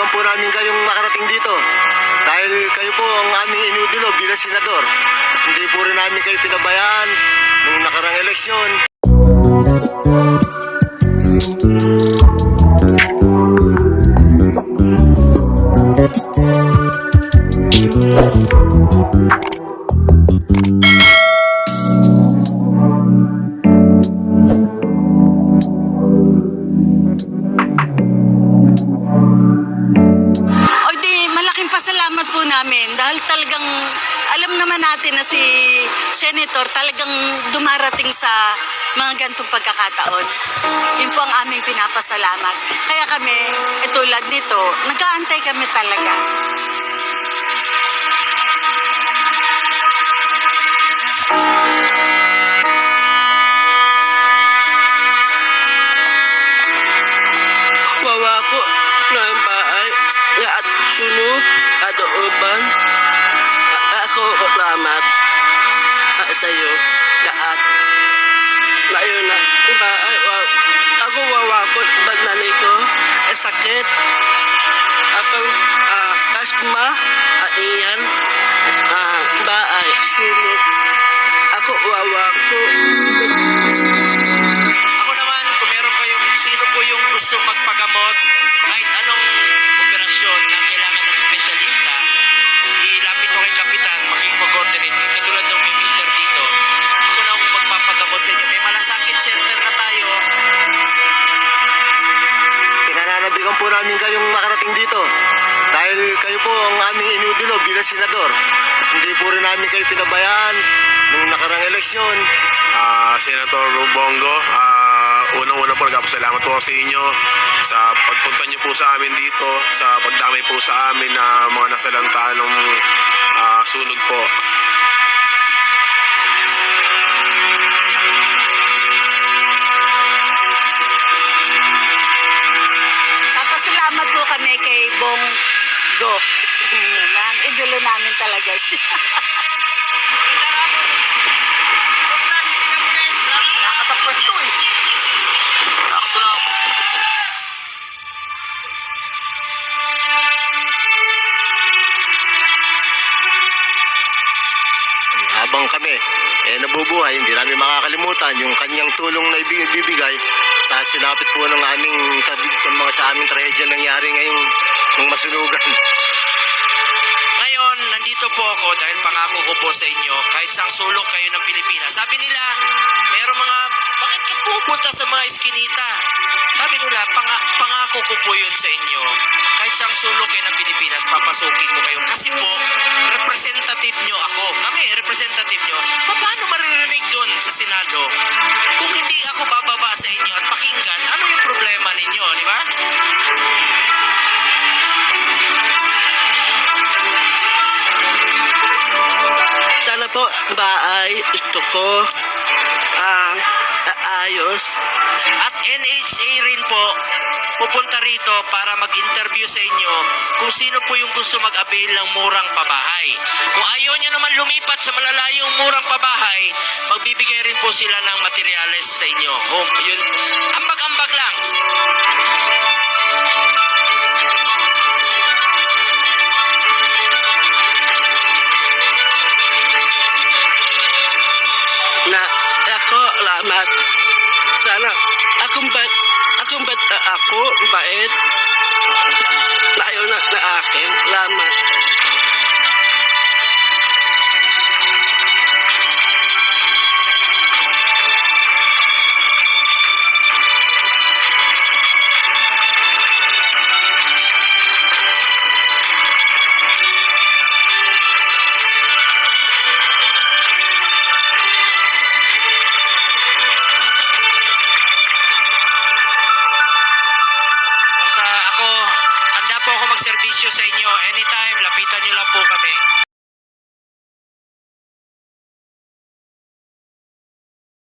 nananabigan po namin kayong makarating dito. Dahil kayo po ang aming inudulo bilang senador. Hindi po rin namin kayo pinabayaan nung nakarang eleksyon. O namin dahil talagang alam naman natin na si Senator talagang dumarating sa mga gantong pagkakataon. Yun po ang aming pinapasalamat. Kaya kami, tulad nito, nag-aantay kami talaga. Wawa ko na at sunog at uban. Ako salamat ah, sa iyo lahat. Ngayon na wa, ako wawa ko bagnani ko eh, sakit. Apang uh, asma at iyan ah, bahay sunog. Ako wawa Pinananabigan po namin kayong makarating dito. Dahil kayo po ang aming inudulo bilang senador. Hindi po rin namin kayo pinabayaan nung nakarang eleksyon. Ah, Senator Bongo, ah, unang-una po nagpapasalamat po sa inyo sa pagpunta niyo po sa amin dito, sa pagdamay po sa amin na mga nasalanta ng ah, sunog po. Go. Yan, idolo namin talaga siya. Eh. Habang kami eh, nabubuhay, hindi namin makakalimutan yung kanyang tulong na ibig- ibibigay sa sinapit po ng aming kabig, ng mga sa aming trahedya nangyari ngayong ng masunugan. Ngayon, nandito po ako dahil pangako ko po sa inyo, kahit sang sulok kayo ng Pilipinas. Sabi nila, meron mga, bakit ka pupunta sa mga iskinita? Sabi nila, panga, pangako ko po yun sa inyo. Kahit sang sulok kayo ng Pilipinas, papasukin ko kayo. Kasi po, representative nyo ako. Kami, representative nyo. Paano maririnig doon sa Senado? Po bahay gusto ko ang ayos At NHA rin po, pupunta rito para mag-interview sa inyo kung sino po yung gusto mag-avail ng murang pabahay. Kung ayaw nyo naman lumipat sa malalayong murang pabahay, magbibigay rin po sila ng materyales sa inyo. Home, yun, ambag-ambag lang. Lamat. Sana akong bait, akong bait na ako, bait. Layo na na akin, lamat. Magserbisyo sa inyo. Anytime, lapitan nyo lang po kami.